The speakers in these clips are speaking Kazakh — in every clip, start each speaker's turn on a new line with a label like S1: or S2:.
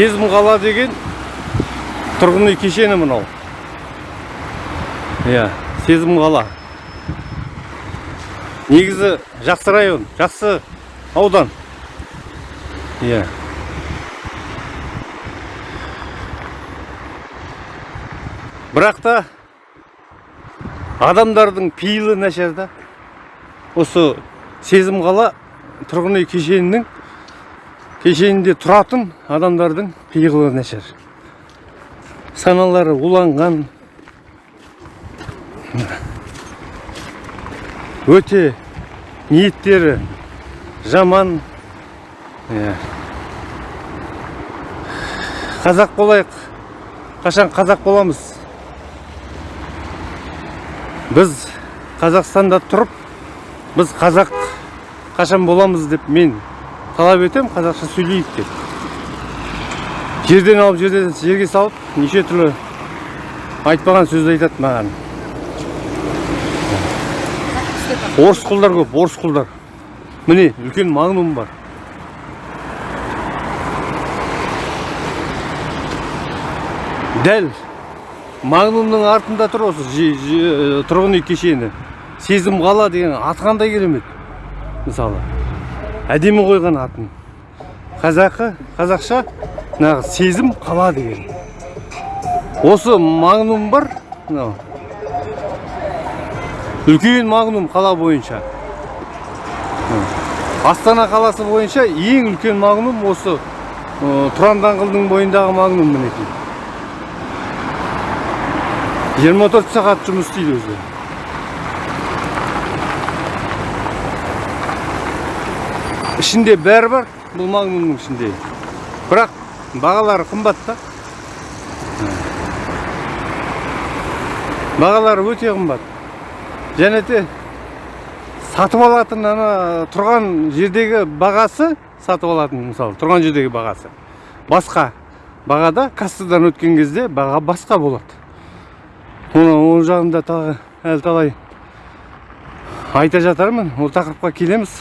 S1: сезім қала деген тұрғын үй кешені мынау. Иә сезім қала негізі жақсы район жақсы аудан. Иә. Бірақ та адамдардың пейілі нашар да. Осы сезім қала тұрғын үй кешенінің кешенінде тұратын адамдардың пиғылы нашар саналары уланған өте ниеттері жаман қазақ болайық қашан қазақ боламыз біз қазақстанда тұрып біз қазақ қашан боламыз деп мен талап етем қазақша сөйлейік деп жерден алып жерден жерге салып неше түрлі айтпаған сөз айтады маған. Орыс құлдар көп орыс құлдар. Міне үлкен магнум бар. Дәл магнумның артында тұр осы тұрғын үй кешені. Сезім қала деген аты қандай керемет мысалы. Әдемі қойған атын. Қазақы қазақша нағыз сезім қала деген. Осы магнум бар мынау. Үлкен магнум қала бойынша. Астана қаласы бойынша ең үлкен магнум осы тұран даңғылдың бойындағы магнум мінекей. 24 сағат жұмыс істейді өзі. Ішінде бәрі бар бұл магнумның ішінде. Бірақ бағалары қымбат та. бағалары өте қымбат. Және де сатып алатын ана тұрған жердегі бағасы сатып алатын мысалы тұрған жердегі бағасы. Басқа бағада кассадан өткен кезде баға басқа болады. Оны ол жағында тағы әлі талай айта жатармын. Ол тақырыпқа келеміз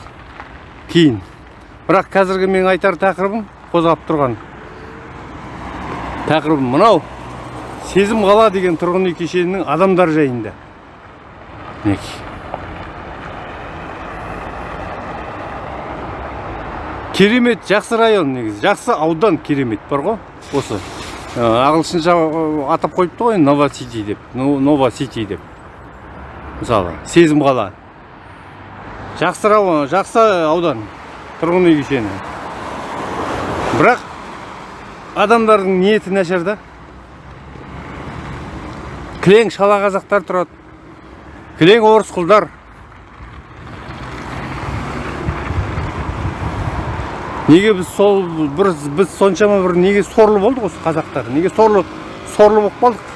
S1: кейін. Бірақ қазіргі мен айтар тақырыбым қозғап тұрған. Тақырыбым мынау. Сезім қала деген тұрғын үй кешенінің адамдар жайында. Мінекей. Керемет жақсы район негізі. Жақсы аудан керемет бар ғой. Осы ағылшынша атап қойыпты ғой нова сити деп. Нова сити деп. Мысалы сезім қала. Жақсы жақсы аудан тұрғын үй кешені. Бірақ адамдардың ниеті нашар да. Кілең шала қазақтар тұрады. Кілең орыс құлдар. Неге біз сол бір біз соншама бір неге сорлы болдық осы қазақтар? Неге сорлы сорлы болып қалдық?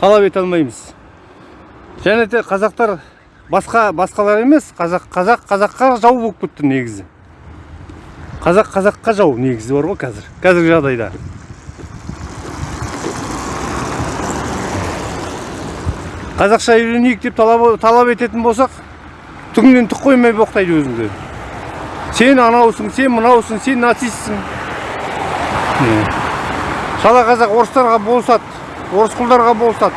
S1: Талап ете алмаймыз. Және де қазақтар басқа басқалар емес қазақ қазақ қазаққа жау болып кетті негізі. Қазақ қазаққа жау негізі бар ғой қазір. Қазіргі жағдайда. Қазақша үйренейік деп талап, талап ететін болсақ түгінен түк қоймай боқтайды өзіңді. Сен анаусың сен мынаусың сен нацистсің. Шала қазақ орыстарға болысады орыс құлдарға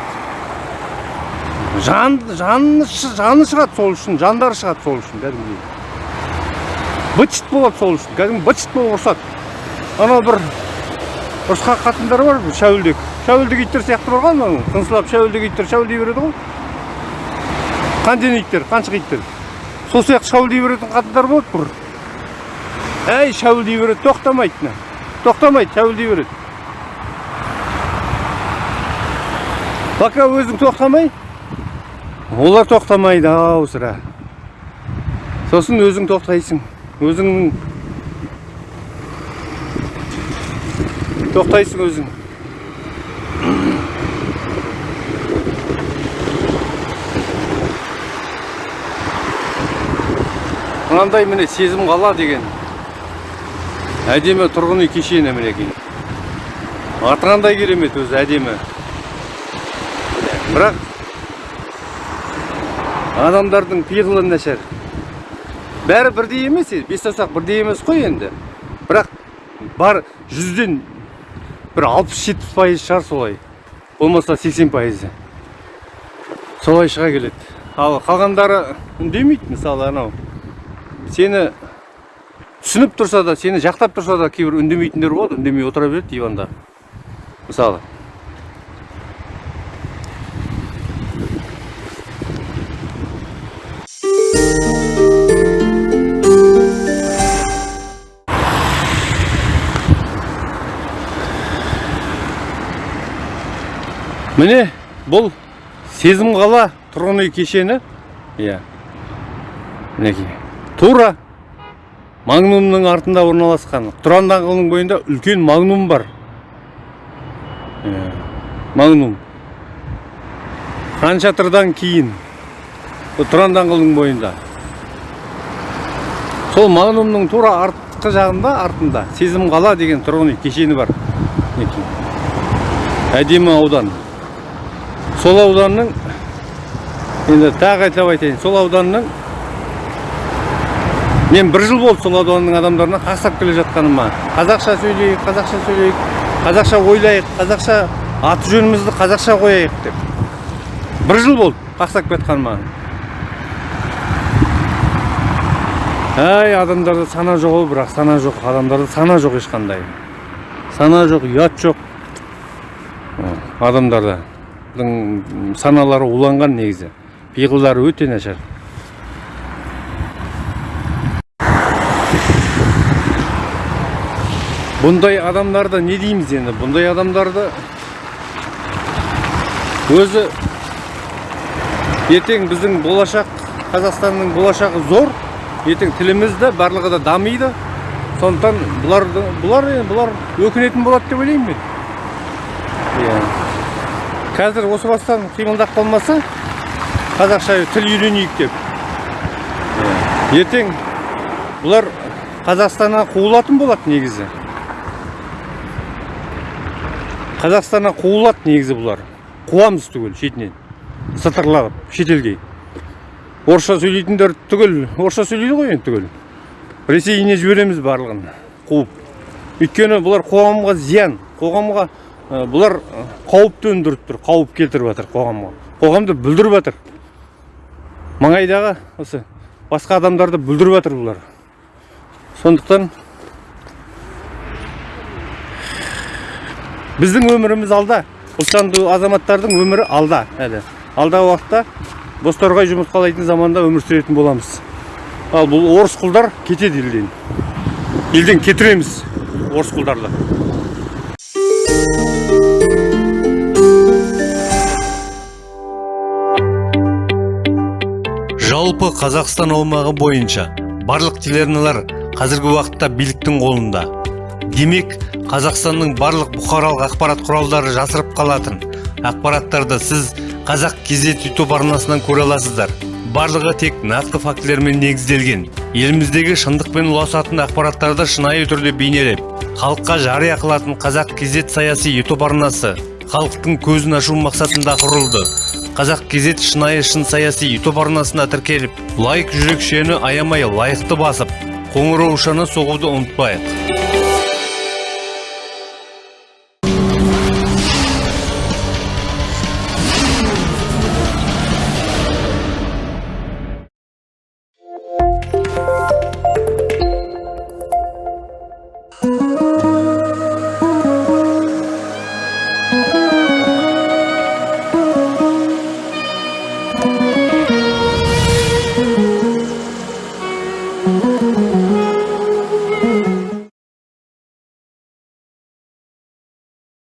S1: жан жаны жаны шығады сол үшін жандары шығады сол үшін кәдімгідей быт болады сол үшін. Кәдімгі быт болып ұрысады анау бір ұрысқан қатындар бар шәуілдек. Шәуілдек иттер сияқты бар ғой анау. Қыңсылап шәуілдек иттер шәуілдей береді ғой. Қанден иттер қаншық иттер. Сол сияқты шәуілдей беретін қатындар болады бір әй шәуілдей береді тоқтамайды мына тоқтамайды шәуілдей береді. Пока өзің тоқтамай? Олар тоқтамайды ау сірә. Сосын өзің тоқтайсың. Өзің тоқтайсың өзің. Мынандай міне сезім қала деген. Әдемі тұрғын үй кешені мінекей аты қандай керемет өзі әдемі. Бірақ адамдардың пиғылы нашар. Бәрі бірдей емес бес саусақ бірдей емес қой енді. Бірақ бар жүзден бір алпыс жетпіс пайыз шығар солай. Болмаса сексен пайызы. Солай шыға келеді. Ал қалғандары үндемейді мысалы анау. Сені түсініп тұрса да сені жақтап тұрса да кейбір үндемейтіндер болады. Үндемей отыра береді диванда. Мысалы. Міне бұл сезім қала тұрғын үй кешені. Иә. Мінекей. Тура магнумның артында орналасқан. Тұран даңғылының бойында үлкен магнум бар. Магнум. Хан шатырдан кейін тұран даңғылының бойында. Сол магнумның тура артқы жағында артында сезім қала деген тұрғын үй кешені бар. Мінекей. Әдемі аудан. Сол ауданның енді тағы айтып айтайын сол ауданның мен бір жыл болды сол ауданның адамдарына қақсап келе жатқаныма. Қазақша сөйлейік қазақша сөйлейік қазақша ойлайық қазақша аты жөнімізді қазақша қояйық деп. Бір жыл болды қақсап кетқаныма. Әй адамдарда сана жоқ бірақ сана жоқ. Адамдарда сана жоқ ешқандай. Сана жоқ ұят жоқ. Адамдарда саналары уланған негізі. Пиғылдары өте нашар. Бұндай адамдарды не дейміз енді? Бұндай адамдарды өзі ертең біздің болашақ қазақстанның болашағы зор ертең тіліміз де барлығы да дамиды. Сондықтан бұлар бұлар бұлар өкінетін болады деп ойлаймын мен. Иә. Қазір осы бастан қимылдап қалмаса қазақша тіл үйренейік деп. Ертең бұлар қазақстаннан қуылатын болады негізі. Қазақстаннан қуылады негізі бұлар. Қуамыз түгел шетінен. Сытырлап шетелге. Орысша сөйлейтіндер түгел орысша сөйлейді ғой енді түгел. Ресейіне жібереміз барлығын қуып. Өйткені бұлар қоғамға зиян қоғамға бұлар қауіп төндіріп тұр қауіп келтіріп жатыр қоғамға. Қоғамды бүлдіріп жатыр. Маңайдағы осы басқа адамдарды бүлдіріп жатыр бұлар. Сондықтан біздің өміріміз алда. Ұлтжанды азаматтардың өмірі алда. Әлі. Алдағы уақытта бозторғай жұмыртқалайтын заманда өмір сүретін боламыз. Ал бұл орыс құлдар кетеді елден елден кетіреміз орыс құлдарды жалпы қазақстан аумағы бойынша барлық телеарналар қазіргі уақытта биліктің қолында. Демек қазақстанның барлық бұқаралық ақпарат құралдары жасырып қалатын ақпараттарды сіз қазақ кезет ютуб арнасынан көре аласыздар. Барлығы тек нақты фактілермен негізделген. Еліміздегі шындықпен ұласатын ақпараттарды шынайы түрде бейнелеп халыққа жария қылатын қазақ кезет саяси ютуб арнасы халықтың көзін ашу мақсатында құрылды. Қазақ кезет шынайы шын саяси ютуб арнасына тіркеліп лайк жүрекшені аямай лайықты басып қоңыраушаны соғуды ұмытпайық.